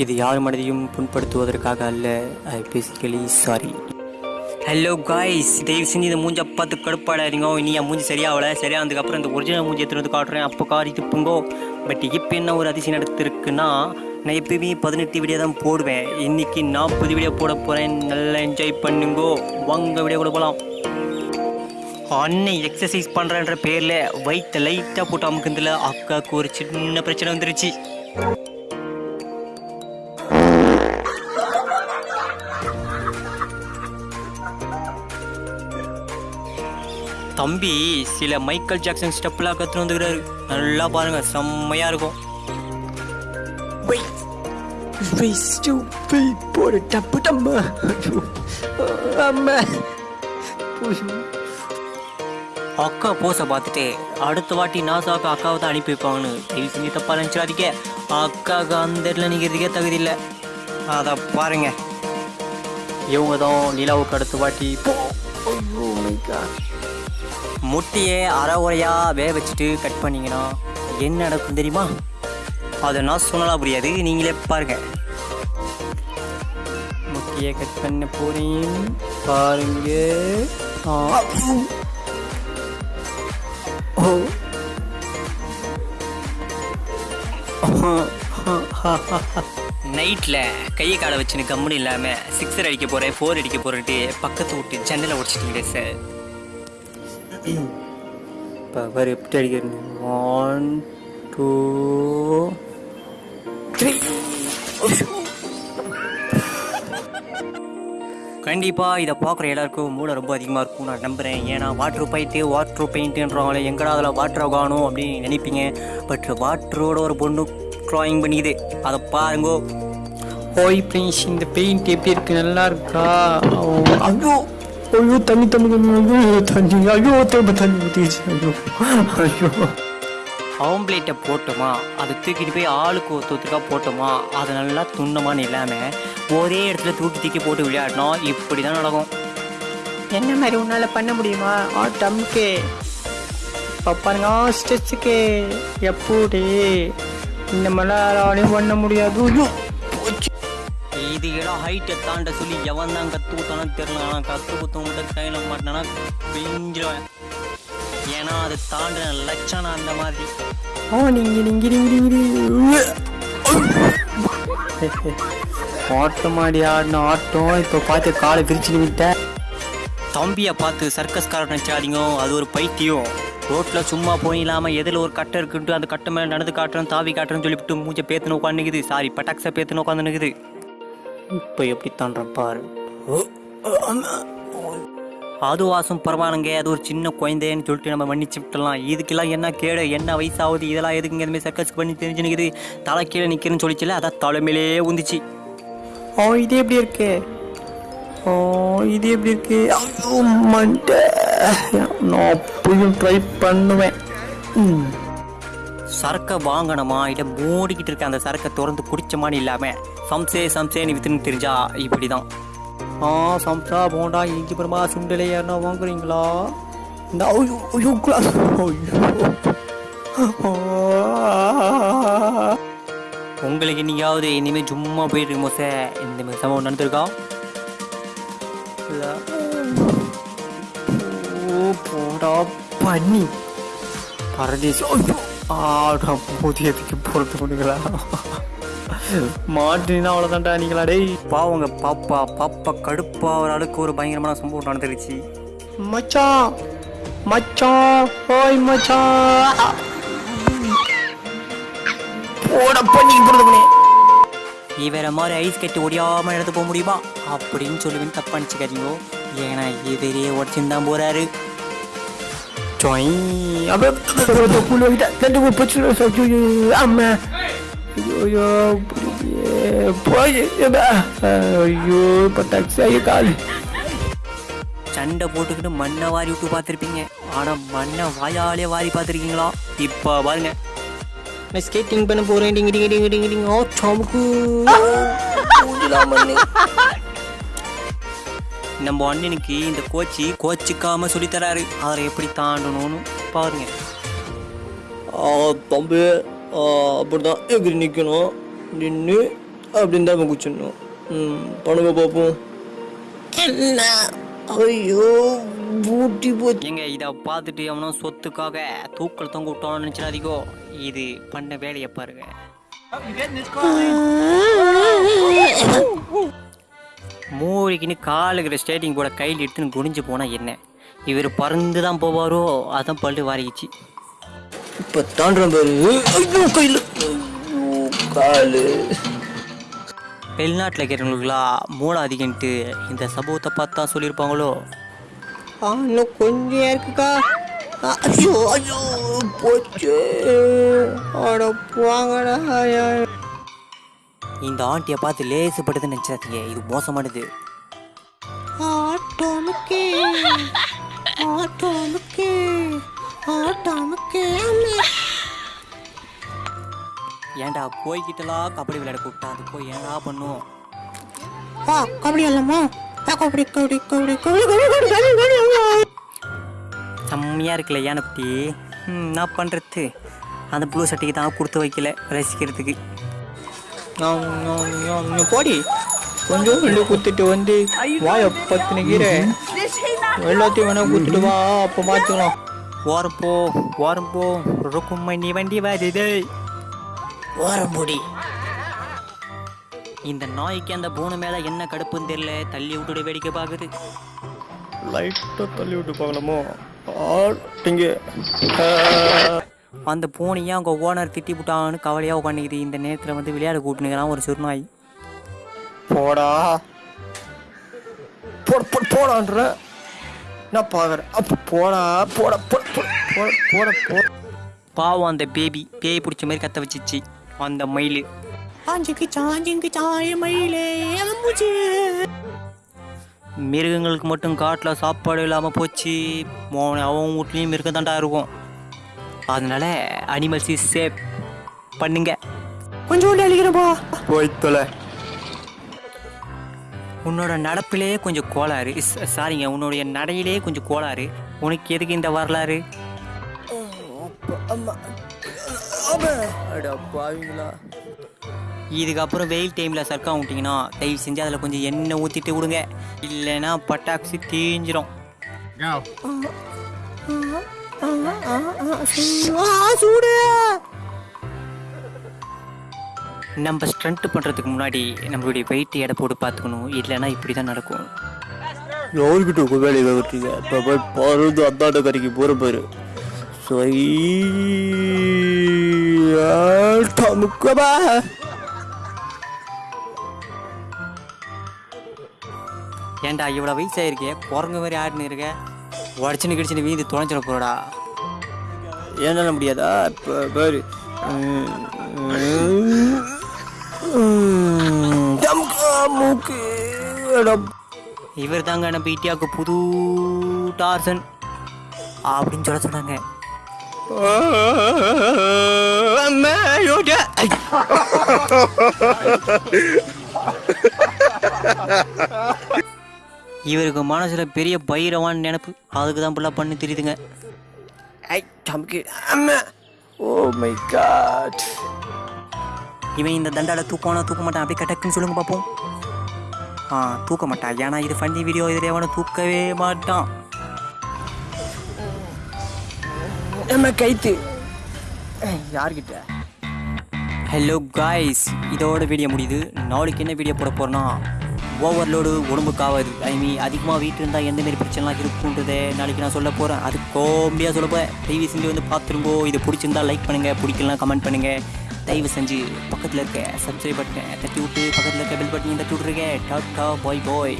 இது யார் மனதையும் புண்படுத்துவதற்காக அல்ல. I basically sorry hello guys தயவு செஞ்சு இந்த மூஞ்சை பார்த்து கடுப்பாடாதீங்க இனி என் மூஞ்சி சரியாகல. சரியானதுக்கப்புறம் இந்த ஒரிஜினல் மூஞ்சி எடுத்துகிட்டு வந்து காட்டுறேன். அப்போ காரி துப்புங்கோ பட் இப்போ என்ன ஒரு அதிசயம் நடத்திருக்குன்னா நான் எப்பயுமே பதினெட்டு வீடியோ தான் போடுவேன். இன்னைக்கு நாற்பது வீடியோ போட போகிறேன் நல்லா என்ஜாய் பண்ணுங்கோ. வாங்க வீடியோ கூட போகலாம் அன்னை எக்ஸசைஸ் பண்ணுறன்ற பேரில் வயிற்ற லைட்டாக போட்டு அமுக்குந்தில் அக்காவுக்கு ஒரு சின்ன பிரச்சனை வந்துருச்சு. தம்பி சில மைக்கேல் ஜாக்சன் ஸ்டெப்லாம் கற்றுன்னு வந்துக்கிறாரு. நல்லா பாருங்க செம்மையா இருக்கும். போட டப்பு டம்மா அம்மா. அக்கா போஸை பார்த்துட்டு அடுத்த வாட்டி நாசாக்கு அக்காவை தான் அனுப்பி வைப்பாங்கன்னு தயவு செஞ்சு தப்பா நினச்சிடாதீங்க. அக்காவுக்கு அந்த இடத்துல நிற்கிறதுக்கே தகுதி இல்லை. அதை பாருங்க. இவங்க தான் நிலாவுக்கு அடுத்த வாட்டி போ. காட் முட்டையை அரை உரையாக வேக வச்சுட்டு கட் பண்ணீங்கன்னா என்ன நடக்கும் தெரியுமா? அதை நான் சொன்னலாம் புரியாது. நீங்களே பாருங்க. முட்டையை கட் பண்ண போறேன். பாருங்க. ஓ. நைட்டில் கையை காலை வச்சுன்னு கம்முன்னு இல்லாமல் சிக்ஸர் அடிக்க போகிறேன் ஃபோர் அடிக்க போகிறேன்ட்டு பக்கத்து விட்டு ஜன்னலை உடச்சிட்டீங்களே சார் இப்போ வேறு எப்படி அடிக்கிறது? ஒன் டூ த்ரீ கண்டிப்பாக இதை பார்க்குற எல்லாருக்கும் மூளை ரொம்ப அதிகமாக இருக்கும் நான் நம்புகிறேன் ஏன்னா வாட்ரு பைத்து வாட்ரு பெயிண்ட்டுன்றவங்களே எங்கடா அதில் வாட்டரை காணும் அப்படின்னு நினைப்பீங்க. பட் வாட்டரோட ஒரு பொண்ணு ட்ராயிங் பண்ணிக்குது. அதை பாருங்கோ. ஓய் ஃப்ரெண்ட்ஸ் இந்த பெயிண்ட் எப்படி இருக்குது நல்லா இருக்கா? ஐயோ ஐயோ தண்ணி தண்ணி தண்ணி ஐயோ தண்ணி ஐயோ திரும்ப தண்ணி ஊற்றிச்சு ஐயோ ஐயோ ஆம்லேட்டை போட்டோமா? அதை தூக்கிட்டு போய் ஆளுக்கு ஒருத்தருக்கா போட்டோமா? அதை நல்லா துண்ணமான்னு இல்லாமல் ஒரே இடத்துல தூக்கி தூக்கி போட்டு விளையாடினோம் இப்படி தான் நடக்கும். என்ன மாதிரி உன்னால பண்ண முடியுமா? ஆ டம்கே. இப்போ பாருங்க ஆ ஸ்டெச்சுக்கு எப்படி? இந்த மாதிரிலாம் பண்ண முடியாது. ஐயோ. இது எல்லாம் ஹைட்டை தாண்ட சொல்லி எவன் தான் கற்று கொடுத்தானு தெரியல. ஆனால் கற்று கொடுத்த மட்டும் கையில் மாட்டினா பிஞ்சிருவேன். ஏன்னா அது தாண்டின லட்சணம் அந்த மாதிரி. ஆ நீங்க நீங்க ஆட்டம் ஆடி ஆடின ஆட்டம். இப்போ பார்த்து காலை பிரிச்சு விட்டேன். தம்பியை பார்த்து சர்க்கஸ்காரன் நினச்சாதீங்க அது ஒரு பைத்தியம் ரோட்டில் சும்மா போய் இல்லாமல் எதில் ஒரு கட்டை இருக்குன்ட்டு அந்த கட்டை மேலே நடந்து காட்டுறேன் தாவி காட்டுறேன்னு சொல்லிவிட்டு மூஞ்சை பேத்துன்னு உட்காந்துக்குது சாரி பட்டாக்ஸை பேத்துன்னு உட்காந்துனுக்குது இப்போ எப்படி பாரு. அது வாசம் பரவாயில்லைங்க. அது ஒரு சின்ன குழந்தைன்னு சொல்லிட்டு நம்ம மன்னிச்சு விட்டுலாம் இதுக்கெல்லாம் என்ன கேடு? என்ன வயசாகுது? இதெல்லாம் எதுக்குங்க இதுமாதிரி சர்க்கஸ் பண்ணி தெரிஞ்சு நிற்குது தலை கீழே நிற்கிறேன்னு சொல்லிச்சுல அதான் தலைமையிலே உந்துச்சு. ஓ இது எப்படி இருக்கு? ஓ இது எப்படி இருக்கு? ஐயோ நான் அப்பயும் ட்ரை பண்ணுவேன். சரக்கை வாங்கணுமா? இதை மூடிக்கிட்டு இருக்க அந்த சரக்கை திறந்து குடிச்சமான்னு இல்லாமல் சம்சே சம்சேன்னு வித்துன்னு தெரிஞ்சா இப்படி தான் ஆ சம்சா போண்டா இஞ்சி பரமா சுண்டலை யாருன்னா வாங்குறீங்களா? இந்த ஐயோ ஐயோ கிளாஸ் உங்களுக்கு என்னைக்காவது இனிமேல் சும்மா போயிட்டு இருக்கோம் சார் இந்த மாதிரி சம்பவம் நடந்திருக்கா? ஓ போடா பண்ணி பரதேசி ஐயோ. ஆடா புதியதுக்கு போகிறது பண்ணுங்களா மாட்டினா அவ்வளோதான்டா நீங்களா டேய். பாவங்க பாப்பா பாப்பா கடுப்பா ஒரு அளவுக்கு ஒரு பயங்கரமான சம்பவம் நடந்துருச்சு. மச்சான் மச்சான் ஓய் மச்சான். போட பண்ணி பண்ணி நீ வேற மாதிரி ஐஸ் கட்டி ஒடியாம எடுத்து போக முடியுமா? அப்படின்னு சொல்லுவேன் தப்பா நினச்சிக்காதீங்க. ஏன்னா இவரே உடச்சுன்னு போறாரு. Coy, apa betul puluh kita dan dua puluh satu amma. Yo yo, boy, ஐயோ இப்போ டாக்ஸி ஆகி காலு சண்டை போட்டுக்கிட்டு மண்ணை வாரி விட்டு பார்த்துருப்பீங்க ஆனா மண்ணை வாயாலே வாரி பார்த்துருக்கீங்களா இப்போ பாருங்க நான் ஸ்கேட்டிங் பண்ண போறேன் டிங்க டிங்க டிங்க டிங்க டிங்க ஓ சமுக்கு மண்ணு நம்ம அண்ணனுக்கு இந்த கோச்சி கோச்சிக்காம சொல்லித் தராரு அதை எப்படி தாண்டணும்னு பாருங்க. தம்பி அப்படிதான் எகிரி நிற்கணும் நின்று அப்படின்னு தான் குச்சிடணும். ம் பண்ணுங்க பார்ப்போம் என்ன? ஐயோ பூட்டி போச்சு. ஏங்க இதை பார்த்துட்டு அவனும் சொத்துக்காக தூக்கல் தொங்க விட்டோம்னு நினச்சிடாதீங்கோ. இது பண்ண வேலையை பாருங்க. மூடிக்கின்னு காலுக்கிற ஸ்டேட்டிங் போட கையில் எடுத்துன்னு குனிஞ்சு போனால் என்ன? இவர் பறந்து தான் போவாரோ? அதான் பல்லு வாரிக்கிச்சு. இப்போ ஐயோ கையில். காலு. வெளிநாட்டில் இருக்கிறவங்களுக்குலாம் மூளை அதிகன்ட்டு இந்த சம்பவத்தை பார்த்தா சொல்லியிருப்பாங்களோ? இன்னும் கொஞ்சம் இருக்குக்கா. ஐயோ ஐயோ போச்சு. அட போங்கடா. இந்த ஆண்டியை பார்த்து லேசுப்பட்டதுன்னு நினைச்சாதீங்க இது மோசமானது. ஆட்டோமுக்கே ஆட்டோமுக்கே ஆட்டோமுக்கே ஏன்டா போய்கிட்டலாம் கபடி விளையாட கூப்பிட்டா? அது போய் ஏன்டா பண்ணும்? வா கபடி அல்லம்மா கபடி கபடி கபடி கபடி கபடி கபடி கபடி செம்மையாக இருக்குல்ல ஏன் குட்டி என்ன பண்ணுறது அந்த ப்ளூ சட்டைக்கு தான் கொடுத்து வைக்கல ரசிக்கிறதுக்கு. போடி. கொஞ்சம் வெளியே குத்துட்டு வந்து வாய பத்தின கீரை. எல்லாத்தையும் வேணா குத்துட்டு வா அப்போ பார்த்துக்கலாம். ஓரம் போ ஓரம் போ ருக்குமணி வண்டி வருது. ஓரம் போடி. இந்த நாய்க்கு அந்த பூனை மேலே என்ன கடுப்புன்னு தெரியல தள்ளி விட்டுட்டு வேடிக்கை பார்க்குது. லைட்டாக தள்ளி விட்டு பார்க்கலாமோ? ஆட்டிங்க அந்த பூனையை அவங்க ஓனர் திட்டி விட்டான்னு கவலையாக உட்காந்துக்குது இந்த நேரத்தில் வந்து விளையாட கூப்பிட்டுக்கிறான் ஒரு சிறுநாய். போடா. போட போட போடான்ற. நான் பார்க்குறேன். அப்போ போடா போட போட போட போட போட போட. பாவம் அந்த பேபி. பேய் பிடிச்ச மாதிரி கத்த வச்சிச்சு. அந்த மயில். மிருகங்களுக்கு மட்டும் காட்டில் சாப்பாடு இல்லாமல் போச்சு. மோன அவன் வீட்லேயும் மிருகம் தாண்டா இருக்கும். அதனால அனிமல்ஸ் இஸ் சேஃப் பண்ணுங்க. கொஞ்சோண்டு அழிக்கிறப்பா. போய் தொலை. உன்னோட நடப்பிலே கொஞ்சம் கோளாறு. சாரிங்க உன்னுடைய நடையிலே கொஞ்சம் கோளாறு. உனக்கு எதுக்கு இந்த வரலாறு? இதுக்கப்புறம் வெயில் டைமில் சர்க்கா விட்டிங்கன்னா தயவு செஞ்சு அதில் கொஞ்சம் எண்ணெய் ஊற்றிட்டு விடுங்க. இல்லைன்னா பட்டாக்சி தீஞ்சிரும். சூடு நம்ம ஸ்ட்ரண்ட் பண்ணுறதுக்கு முன்னாடி நம்மளுடைய வெயிட் எடை போட்டு பார்த்துக்கணும். இல்லைன்னா இப்படி தான் நடக்கும். யாருக்கிட்ட உங்க வேலையை விட்டுருங்க இப்போ போய் பருது அந்தாண்ட கறிக்கு போகிற பாரு. சமுக்கபா ஏன்டா இவ்வளோ வயசாயிருக்கே? குரங்கு மாதிரி ஆடினு இருக்க? உடச்சுன்னு கிடிச்சுன்னு வீந்து தொலைச்சிட போறடா. ஏன்னால முடியாதா? இப்போ பாரு. இவர் தாங்க நம்ம இந்தியாவுக்கு புது டார்சன். அப்படின்னு சொல்ல சொன்னாங்க. அம்மா இவருக்கு மனசுல பெரிய பைரவான் நினைப்பு. அதுக்கு தான் ஃபுல்லாக பண்ணி தெரியுதுங்க. ஐ தம்பி அம்மா. Oh my God. இவன் இந்த தண்டால தூக்கவானா தூக்க மாட்டான். அப்படியே கட்டக்குன்னு சொல்லுங்க பார்ப்போம் ஆ தூக்க மாட்டான். ஏன்னா இது ஃபன்னி வீடியோ இதில் எவனை தூக்கவே மாட்டான். நம்ம கைத்து. யார்கிட்ட? ஹலோ காய்ஸ் இதோட வீடியோ முடியுது. நாளைக்கு என்ன வீடியோ போட போகிறோன்னா ஓவர்லோடு உடம்புக்கு ஆகாது. ஐ மீன் அதிகமாக வீட்டில் இருந்தால் எந்தமாரி பிரச்சனைலாம் இருக்குன்றதை நாளைக்கு நான் சொல்ல போகிறேன் அது கோம்பியாக சொல்ல போகிறேன் தயவு செஞ்சு வந்து பார்த்துருங்கோ. இது பிடிச்சிருந்தா லைக் பண்ணுங்கள் பிடிக்கலாம் கமெண்ட் பண்ணுங்கள் தயவு செஞ்சு பக்கத்தில் இருக்க சப்ஸ்கிரைப் பட்டனை தட்டி விட்டு பக்கத்தில் இருக்க பெல் பட்டனையும் தட்டி விட்ருங்க டாட்டா பாய் பாய்